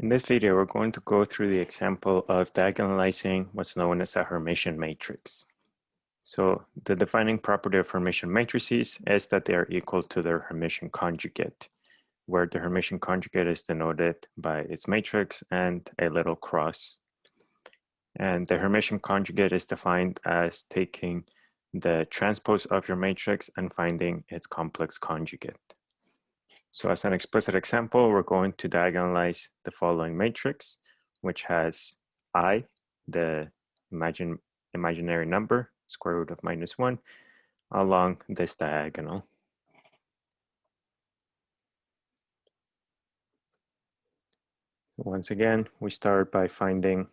In this video, we're going to go through the example of diagonalizing what's known as a Hermitian matrix. So the defining property of Hermitian matrices is that they are equal to their Hermitian conjugate, where the Hermitian conjugate is denoted by its matrix and a little cross. And the Hermitian conjugate is defined as taking the transpose of your matrix and finding its complex conjugate. So as an explicit example, we're going to diagonalize the following matrix, which has i, the imagine, imaginary number, square root of minus one, along this diagonal. Once again, we start by finding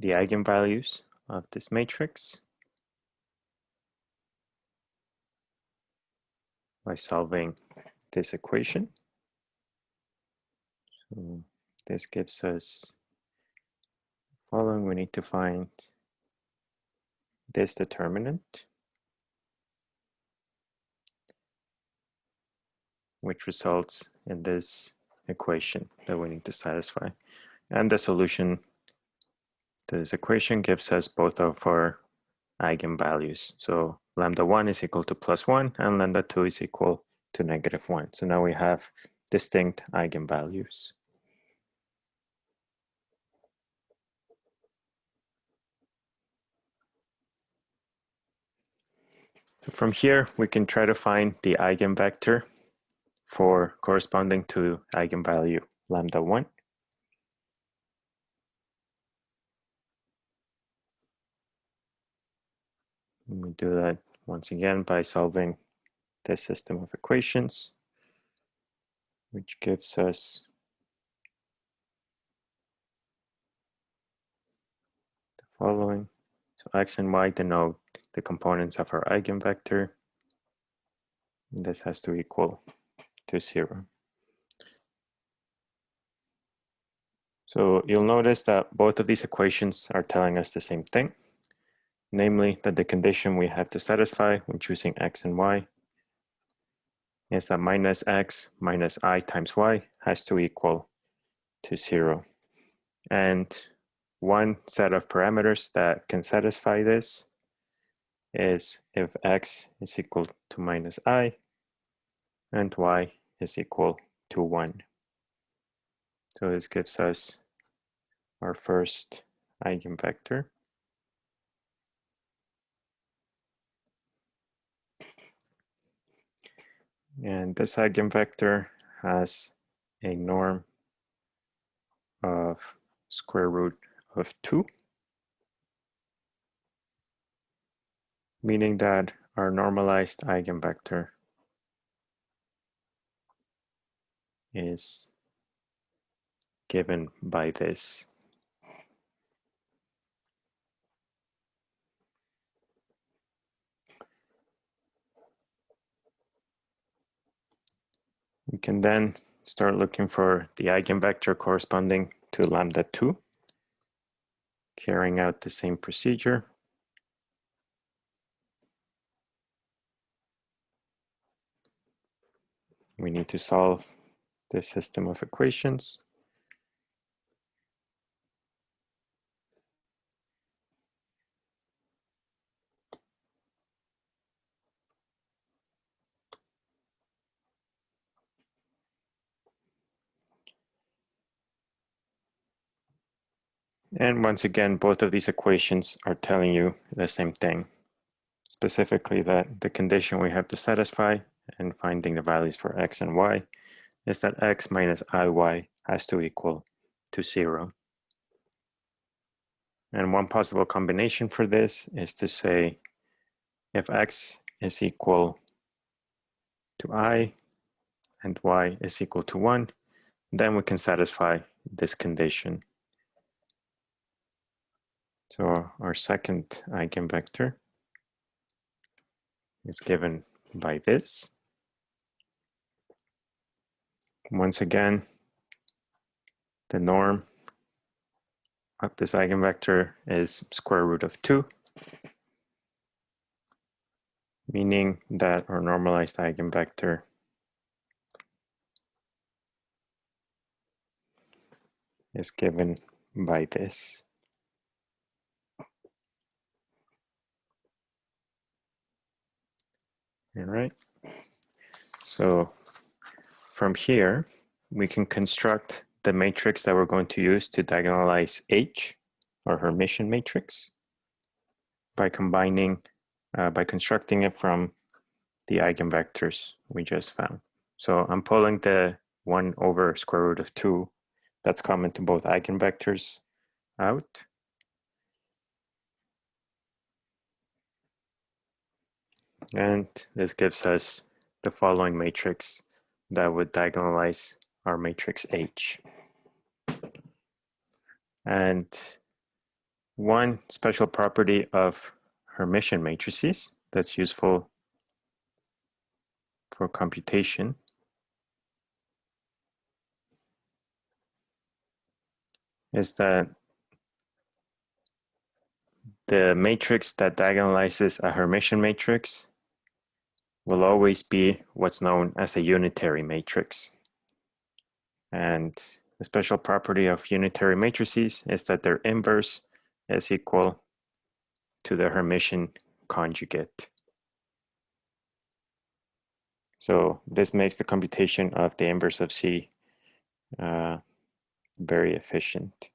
the eigenvalues of this matrix. By solving this equation. So this gives us following, we need to find this determinant, which results in this equation that we need to satisfy. And the solution to this equation gives us both of our eigenvalues. So lambda 1 is equal to plus 1 and lambda 2 is equal to negative 1. So now we have distinct eigenvalues. So from here, we can try to find the eigenvector for corresponding to eigenvalue lambda 1. We do that once again by solving this system of equations, which gives us the following. So x and y denote the components of our eigenvector. This has to equal to zero. So you'll notice that both of these equations are telling us the same thing namely that the condition we have to satisfy when choosing x and y is that minus x minus i times y has to equal to zero. And one set of parameters that can satisfy this is if x is equal to minus i and y is equal to 1. So this gives us our first eigenvector. And this eigenvector has a norm of square root of 2, meaning that our normalized eigenvector is given by this. We can then start looking for the eigenvector corresponding to lambda 2, carrying out the same procedure. We need to solve this system of equations. And once again, both of these equations are telling you the same thing, specifically that the condition we have to satisfy and finding the values for x and y is that x minus iy has to equal to zero. And one possible combination for this is to say if x is equal to i and y is equal to 1, then we can satisfy this condition. So our second eigenvector is given by this. Once again, the norm of this eigenvector is square root of 2, meaning that our normalized eigenvector is given by this. All right. So from here, we can construct the matrix that we're going to use to diagonalize H, or Hermitian matrix, by combining, uh, by constructing it from the eigenvectors we just found. So I'm pulling the 1 over square root of 2 that's common to both eigenvectors out. And this gives us the following matrix that would diagonalize our matrix H. And one special property of Hermitian matrices that's useful for computation is that the matrix that diagonalizes a Hermitian matrix will always be what's known as a unitary matrix. And the special property of unitary matrices is that their inverse is equal to the Hermitian conjugate. So this makes the computation of the inverse of C uh, very efficient.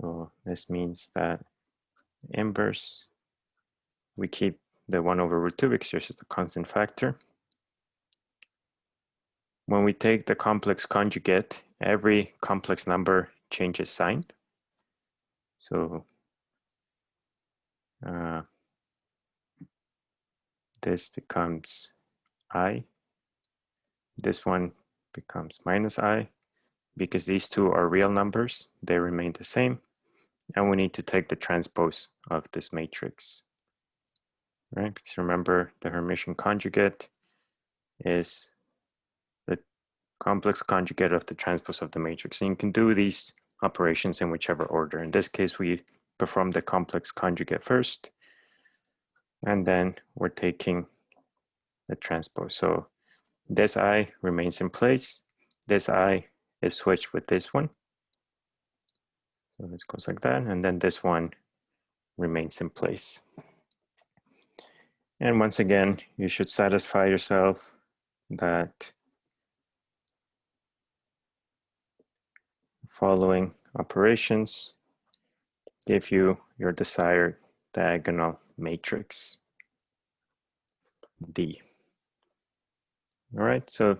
So this means that inverse, we keep the 1 over root 2 because there's just a constant factor. When we take the complex conjugate, every complex number changes sign. So uh, this becomes i. This one becomes minus i. Because these two are real numbers, they remain the same. And we need to take the transpose of this matrix right? Because remember the Hermitian conjugate is the complex conjugate of the transpose of the matrix. And you can do these operations in whichever order. In this case, we perform the complex conjugate first, and then we're taking the transpose. So this i remains in place. This i is switched with this one. So this goes like that, and then this one remains in place. And once again, you should satisfy yourself that following operations give you your desired diagonal matrix D. All right, so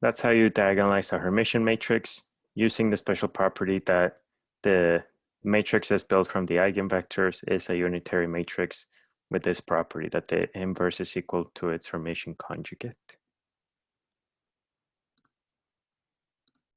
that's how you diagonalize a Hermitian matrix using the special property that the matrix is built from the eigenvectors is a unitary matrix with this property that the inverse is equal to its Hermitian conjugate.